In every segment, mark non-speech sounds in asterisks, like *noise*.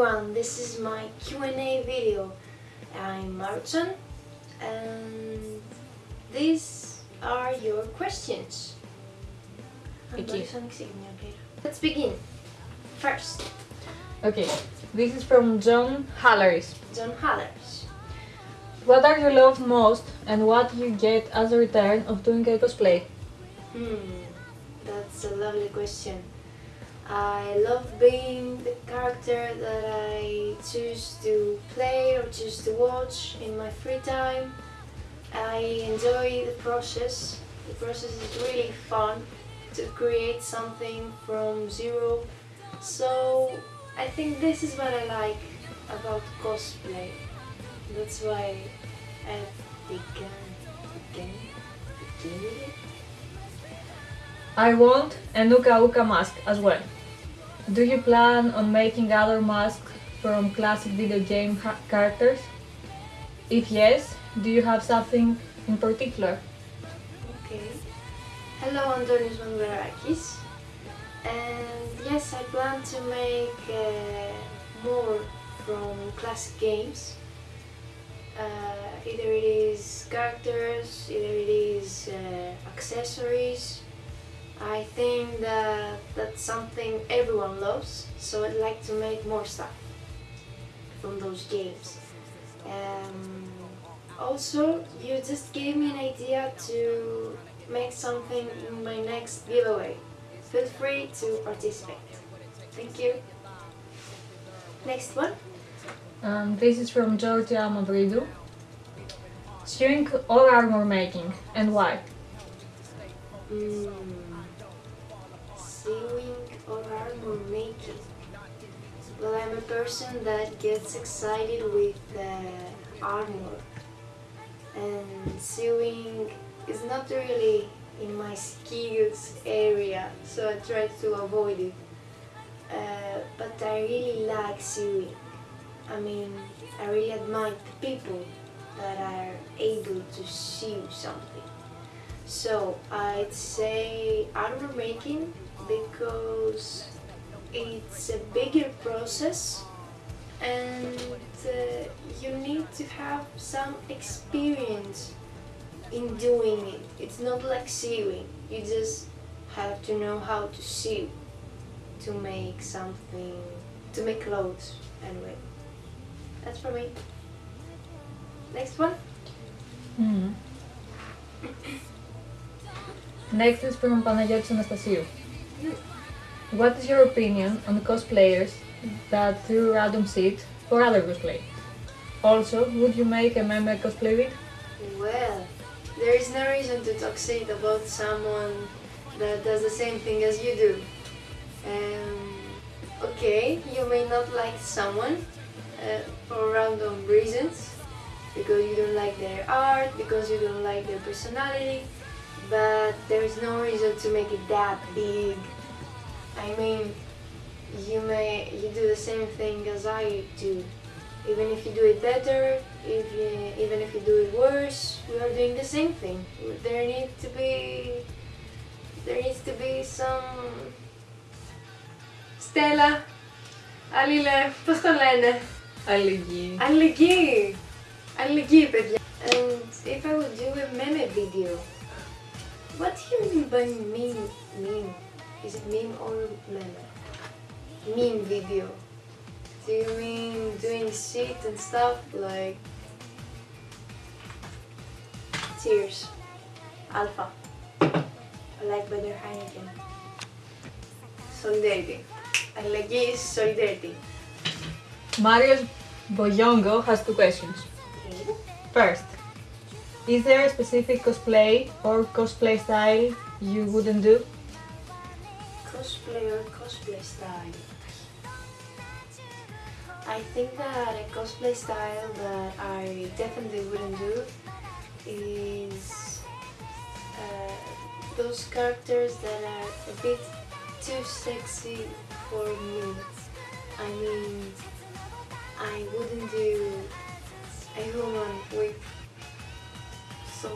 everyone, this is my Q&A video. I'm Martin and these are your questions. Let's begin. First. Okay, this is from John Halleris. John Halleris. What are you love most and what you get as a return of doing a cosplay? Hmm, that's a lovely question. I love being the character that I choose to play or choose to watch in my free time. I enjoy the process. The process is really fun to create something from zero. So I think this is what I like about cosplay. That's why I began, it. I want a Nuka Uka mask as well. Do you plan on making other masks from classic video game characters? If yes, do you have something in particular? Okay. Hello, Antonius Mangarakis. And yes, I plan to make uh, more from classic games. Uh, either it is characters, either it is uh, accessories. I think that that's something everyone loves, so I'd like to make more stuff from those games. Um, also, you just gave me an idea to make something in my next giveaway. Feel free to participate. Thank you. Next one. Um, this is from Georgia Mavridou. Sewing all armor making and why? Mm, sewing or armor making. Well, I'm a person that gets excited with uh, armor, and sewing is not really in my skills area, so I try to avoid it. Uh, but I really like sewing. I mean, I really admire the people that are able to sew something. So I'd say armor making because it's a bigger process and uh, you need to have some experience in doing it. It's not like sewing. You just have to know how to sew to make something, to make clothes anyway. That's for me. Next one. Mm. Next is from Panagiotis Anastasiou. What is your opinion on the cosplayers that threw random seed for other cosplay? Also, would you make a meme cosplay vid? Well, there is no reason to talk shit about someone that does the same thing as you do. Um, okay, you may not like someone uh, for random reasons, because you don't like their art, because you don't like their personality, but there is no reason to make it that big. I mean, you may you do the same thing as I do. Even if you do it better, if you, even if you do it worse, we are doing the same thing. There needs to be there needs to be some Στέλλα, αλληλε, πώς το λένε, Αλληλεγγύη. αλληλεγγύη, αλληλεγγύη παιδιά. And if I would do a meme video, what do you mean by meme? Meme? Is it meme or meme? Meme video. Do you mean doing shit and stuff like Tears, Alpha, I like better Heineken, Solidarity. I like is Solidarity. Mario Boyongo has two questions. First, is there a specific cosplay or cosplay style you wouldn't do? Cosplay or cosplay style? I think that a cosplay style that I definitely wouldn't do is uh, those characters that are a bit too sexy for me. I mean, I wouldn't do a woman with so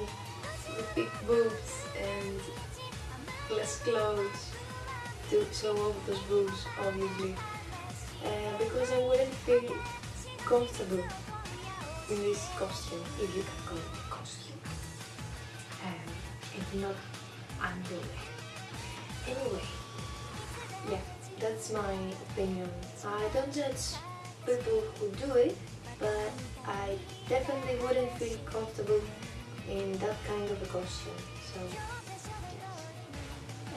big boobs and less clothes to show off those boobs, obviously. Uh, because I wouldn't feel comfortable in this costume, if you can call it a costume. Um, if not, underwear. Anyway, yeah, that's my opinion. I don't judge people who do it, but I definitely wouldn't feel comfortable in that kind of a costume. So, yes.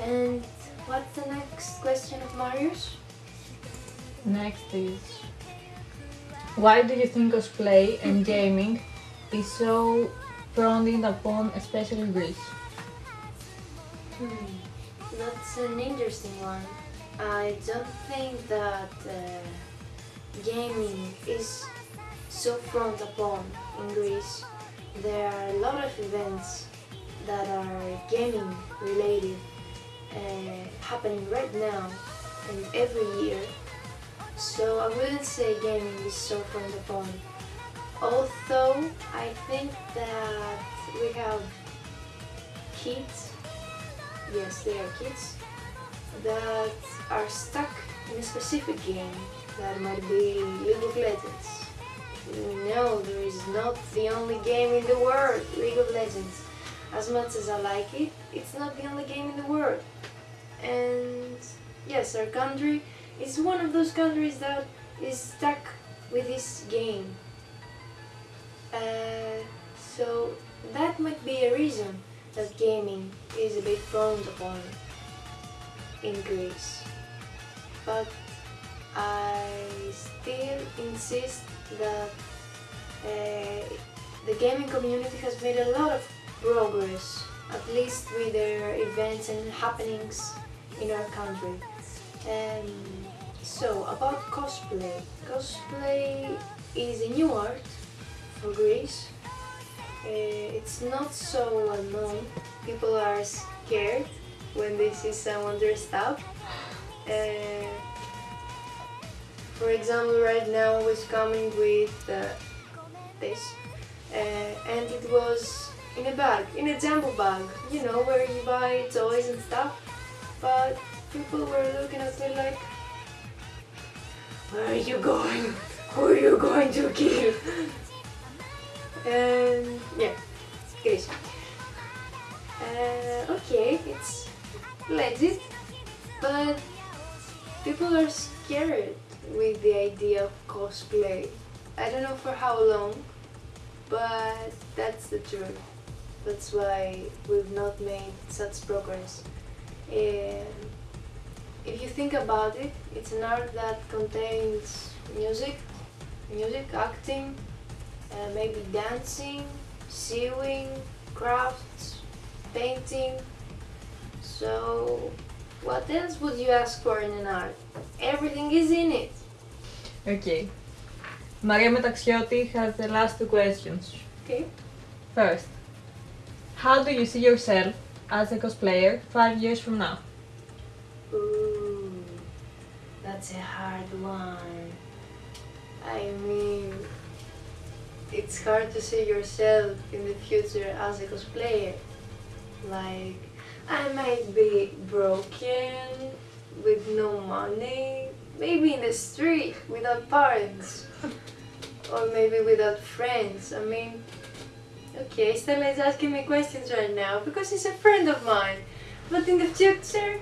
And what's the next question of Marius? Next is why do you think cosplay and gaming is so frowned upon, especially in Greece? Hmm, that's an interesting one. I don't think that uh, gaming is so frowned upon in Greece. There are a lot of events that are gaming related uh, happening right now and every year. So I wouldn't say gaming is so frowned upon. Although I think that we have kids, yes they are kids, that are stuck in a specific game that might be League of Legends. No, there is not the only game in the world, League of Legends. As much as I like it, it's not the only game in the world. And yes, our country is one of those countries that is stuck with this game. Uh, so that might be a reason that gaming is a bit frowned upon in Greece. But I still insist that uh, the gaming community has made a lot of progress, at least with their events and happenings in our country. Um, so, about cosplay. Cosplay is a new art for Greece. Uh, it's not so well known. People are scared when they see someone dressed up. Uh, for example, right now was coming with uh, this, uh, and it was in a bag, in a jumbo bag, you know, where you buy toys and stuff. But people were looking at me like, where are you going? *laughs* Who are you going to kill? *laughs* And yeah, Greece. Uh, okay, it's legit, but people are scared with the idea of cosplay. I don't know for how long, but that's the truth. That's why we've not made such progress. And if you think about it, it's an art that contains music, music, acting, uh, maybe dancing, sewing, crafts, painting. So, what else would you ask for in an art? Everything is in it. Okay. Maria Metaxioti has the last two questions. Okay. First, how do you see yourself as a cosplayer five years from now? Ooh, that's a hard one. I mean, it's hard to see yourself in the future as a cosplayer. Like, I might be broken, with no money, maybe in the street without parents, or maybe without friends. I mean, okay, Stella is asking me questions right now because she's a friend of mine. But in the future,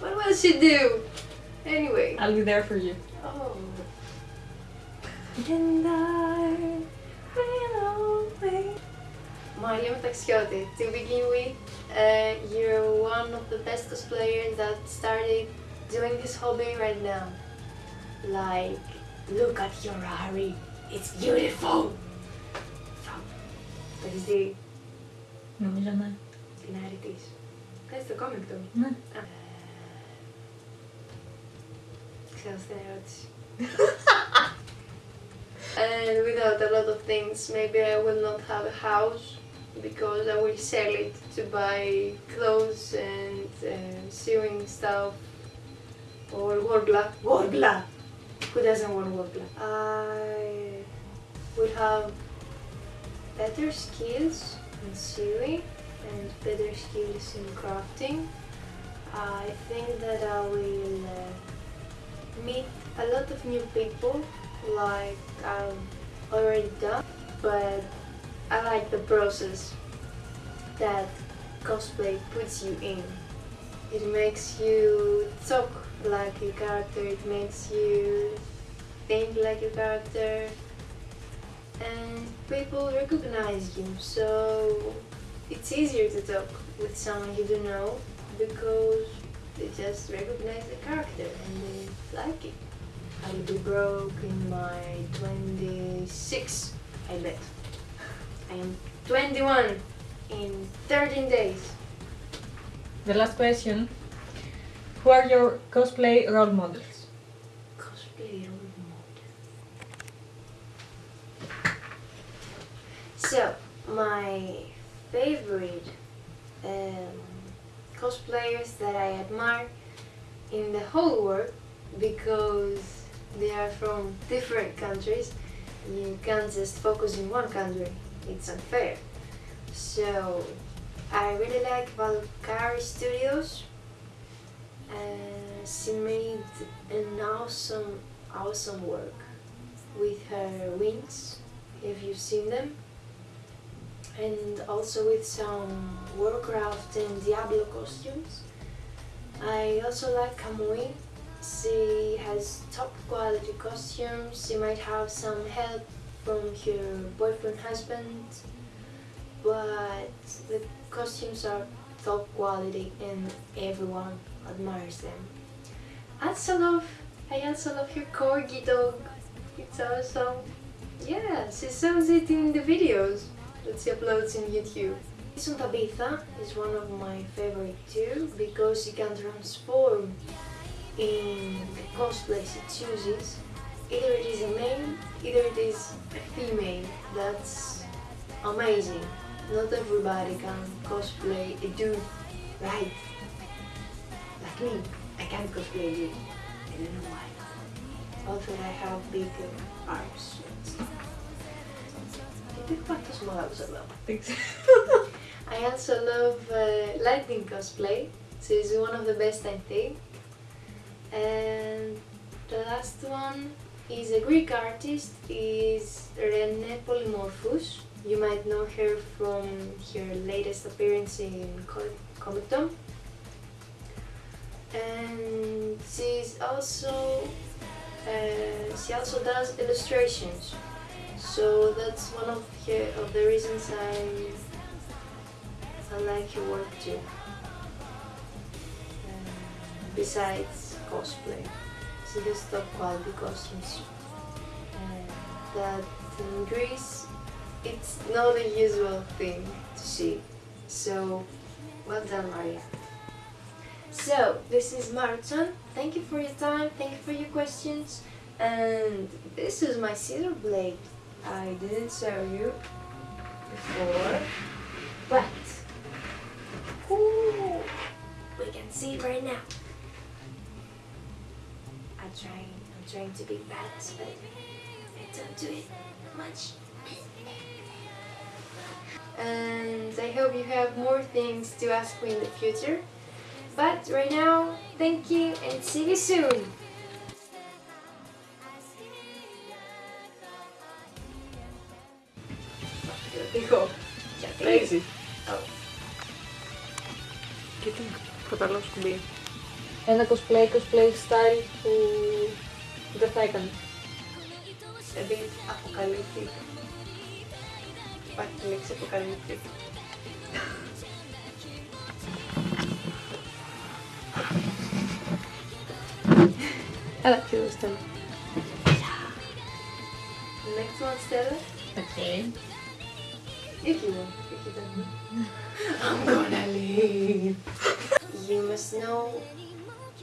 what will she do? Anyway. I'll be there for you. Oh. And I will always Maria Metaxioti, to begin with, uh, you're one of the best cosplayers that started doing this hobby right now. Like, look at your Harry, it's beautiful! Το έχεις δει Νομίζω ναι. την Harry της. Κάνεις το κόμικ του. Ναι. Α. Ξέρω στην ερώτηση. and without a lot of things, maybe I will not have a house because I will sell it to buy clothes and uh, sewing stuff or Worbla. Worbla! Who doesn't want Worbla? I will have better skills in sewing and better skills in crafting. I think that I will uh, meet a lot of new people like I'm already done, but I like the process that cosplay puts you in. It makes you talk like your character, it makes you think like your character, and people recognize you, so it's easier to talk with someone you don't know because they just recognize the character and they like it. I will be broke in my 26, I bet. I am 21 in 13 days. The last question. Who are your cosplay role models? Cosplay role model. So, my favorite um, cosplayers that I admire in the whole world because they are from different countries. You can't just focus in one country, it's unfair. So, I really like Valkyrie Studios. Uh, she made an awesome, awesome work with her wings, if you've seen them and also with some Warcraft and Diablo costumes. I also like Kamui. She has top quality costumes. She might have some help from her boyfriend husband, but the costumes are top quality and everyone admires them. I also love, I also love her corgi dog. It's awesome. Yeah, she shows it in the videos that she uploads in YouTube. Jason Tabitha is one of my favorite too because she can transform in the cosplay she chooses Either it is a male, either it is a female. That's amazing. Not everybody can cosplay a dude, right? Like me, I can't cosplay a dude. I don't know why. Also, I have big uh, arms. Γιατί υπάρχει τόσο μεγάλος εδώ. I also love uh, lightning cosplay. She's one of the best I think. And the last one is a Greek artist, is Rene Polymorphous. You might know her from her latest appearance in Comic Con. And she's also, uh, she also does illustrations. So that's one of, of the reasons I, I like her work too. Um, besides cosplay, quality costumes. And that in Greece, it's not a usual thing to see. So, well done Maria. So, this is Marathon. Thank you for your time, thank you for your questions. And this is my scissor blade. I didn't show you before, but ooh, we can see it right now trying. I'm trying to be balanced, but I don't do it much. and I hope you have more things to ask me in the future. But right now, thank you and see you soon! Dijo, ya te... Daisy. Oh. ¿Qué tengo? Tratarlos bien Ένα cosplay, cosplay style που δεν θα έκανε. Δηλαδή, αποκαλύπτει. Υπάρχει τη λέξη αποκαλύπτει. Έλα, κύριο Στέλλα. Next one, Stella. Okay. If you want, if you don't want. I'm gonna leave. You must know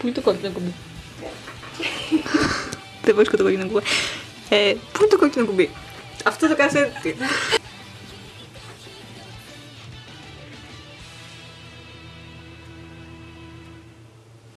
Πού το κόκκινο κουμπί. Δεν βρίσκω το κόκκινο κουμπί. Ε, πού είναι το κόκκινο κουμπί; Αυτό το κάνει έτσι.